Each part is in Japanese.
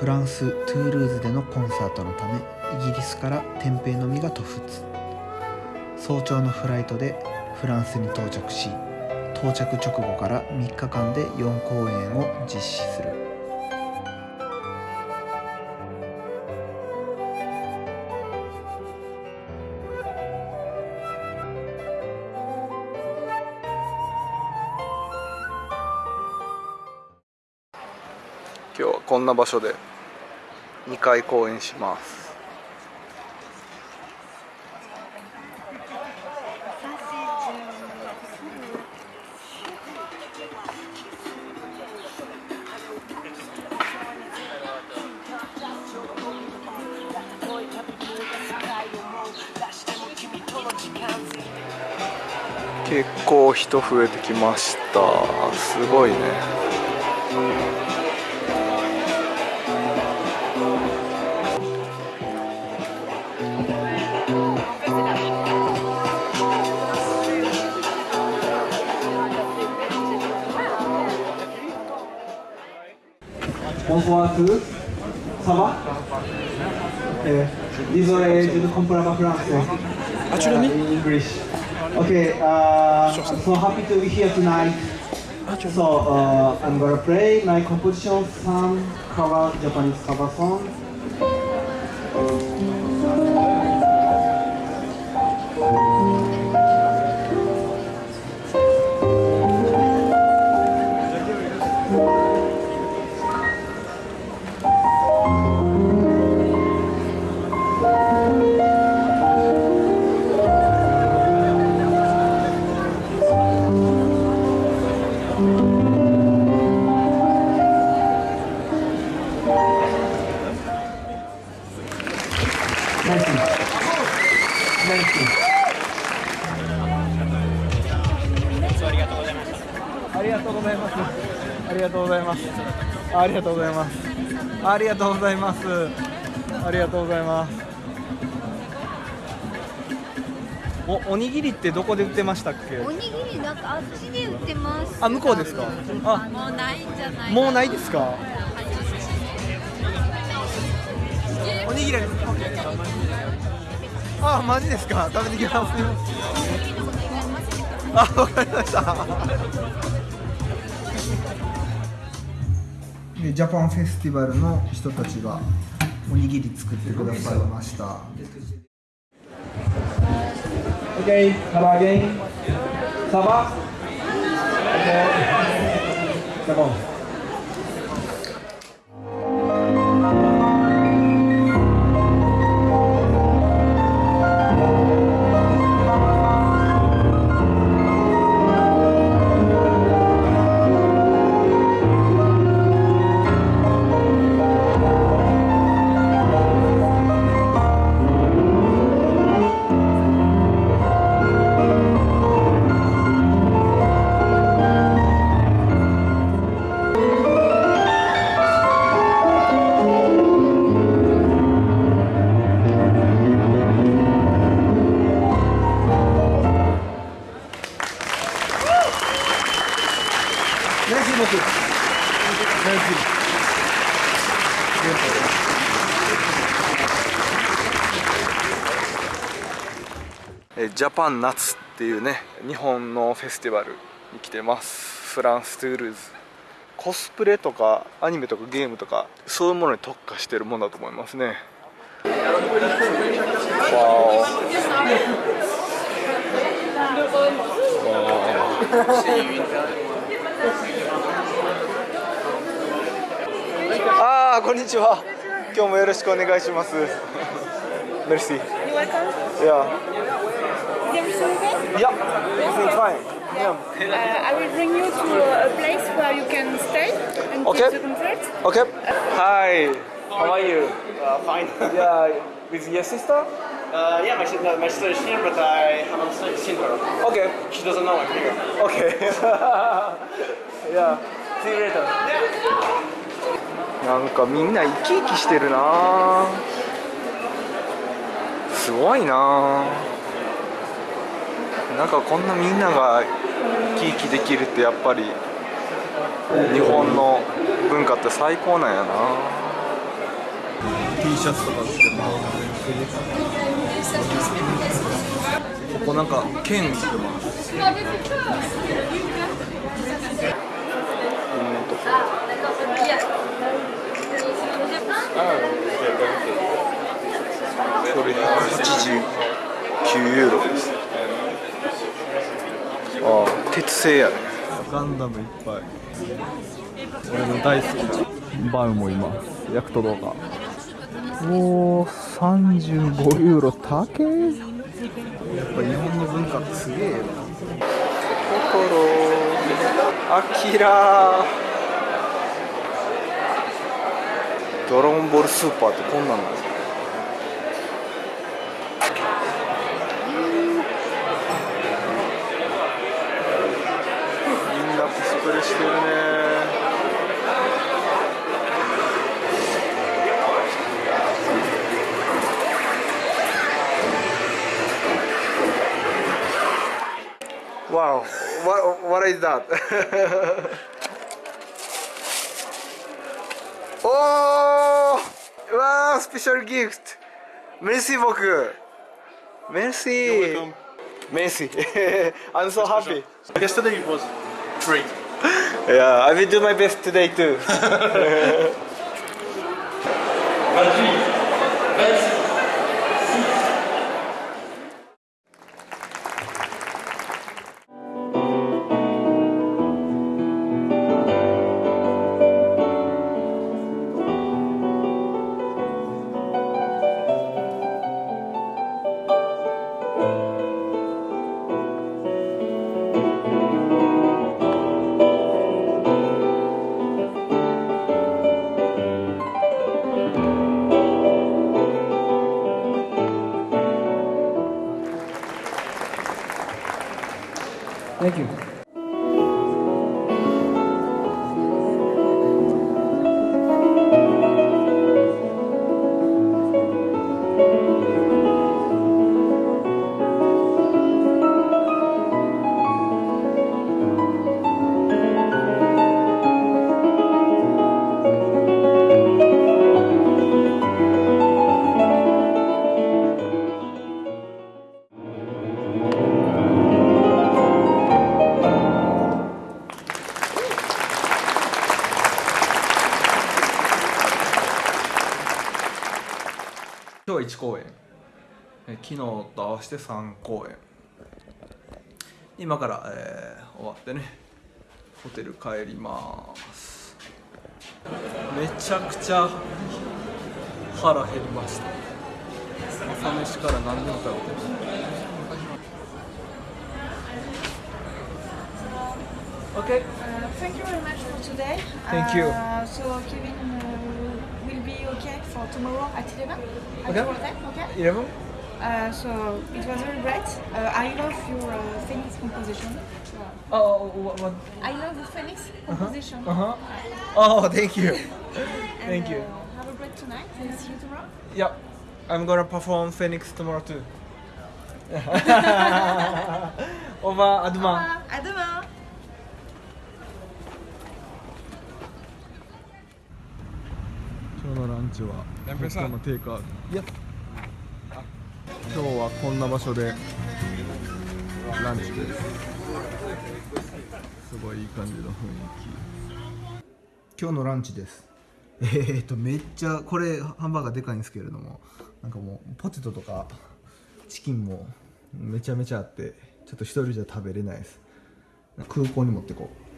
フランス・トゥールーズでのコンサートのためイギリスから天平のみが渡仏早朝のフライトでフランスに到着し到着直後から3日間で4公演を実施する。今日はこんな場所で。2回公演します。結構人増えてきました。すごいね。ボンソワークサバえー、désolé, je ne comprends pas français. Actually? Uh, English. Okay, uh, I'm so happy to be here tonight. So, uh, I'm gonna play my composition, some cover, Japanese cover song. ありがとうございます。ありがとうございます。ありがとうございます。ありがとうございます。ありがとうございます。お、おにぎりってどこで売ってましたっけ？おにぎりなんかあっちで売ってます。あ、向こうですか？あ、もうないんじゃない。もうないですか？おにぎりあ。あ、マジですか？食べてきます。あ、わかりました。でジャパンフェスティバルの人たちがおにぎり作ってくださいました Okay, Saba again. Saba. Okay. Come on. Merci ジャパン夏っていうね日本のフェスティバルに来てます。フランス・トゥールーズ。コスプレとかアニメとかゲームとかそういうものに特化してるものだと思いますね。わおああこんにちは。今日もよろしくお願いします。メルシー。You welcome. Yeah. Everything fine. Yeah. Uh, I will bring you to a place where you can stay and Okay. the concert. Okay. Hi. How are you? Uh, fine. Yeah, with your sister? Uh, yeah, my, si- no, my sister is here, but I haven't se- seen her. Okay. She doesn't know I'm here. Okay. yeah. See you later. なんかみんな生き生きしてるなすごいななんかこんなみんなが生き生きできるってやっぱり日本の文化って最高なんやな。T シャツとか着てますここなんか剣売って。ますこれ189ユーロです鉄製やね。ガンダムいっぱい。俺の大好きなバウもいますヤクト動画おお35ユーロ高え。やっぱ日本の文化ってすげえな。心アキラドラゴンボールスーパーってこんなんなんですかみんなコスプレしてるねわお、what, what is that? おーうわースペシャルギフトメルシー僕メルシーメルシー I'm so happy Yesterday it was great. Yeah, I will do my best today too 今日は1公演え昨日と合わせて3公演今から、えー終わってねホテル帰りますめちゃくちゃ腹減りました朝飯から何でも食べてる Okay. Uh, thank you very much for today. Thank you. Uh, so Kevin uh, okay for tomorrow at 11 at Okay. your hotel, okay? 11? Uh, so it was very great. Uh, I love your uh, Phoenix composition. Oh, what? what? I love the Phoenix composition. Uh-huh. Oh, thank you. And, Thank you. Uh, have a great tonight and see you tomorrow. Yep. I'm gonna perform Phoenix tomorrow too. Over, Adma. Uh, à demain. 今日のランチは今日のテイクアウトいや今日はこんな場所でランチです。すごいいい感じの雰囲気。今日のランチです。えー、っとめっちゃこれハンバーガーでかいんですけれどもなんかもうポテトとかチキンもめちゃめちゃあってちょっと一人じゃ食べれないです。空港に持ってこう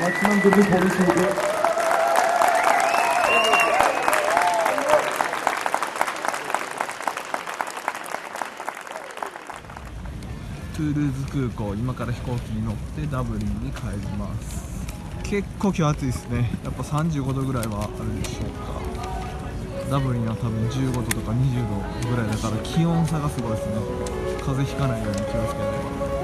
maximum de 고요トゥールーズ空港今から飛行機に乗ってダブリンに帰ります。結構今日暑いですね。やっぱ35度ぐらいはあるでしょうか。ダブリンは多分15度とか20度ぐらいだから気温差がすごいですね。風邪ひかないように気をつけないと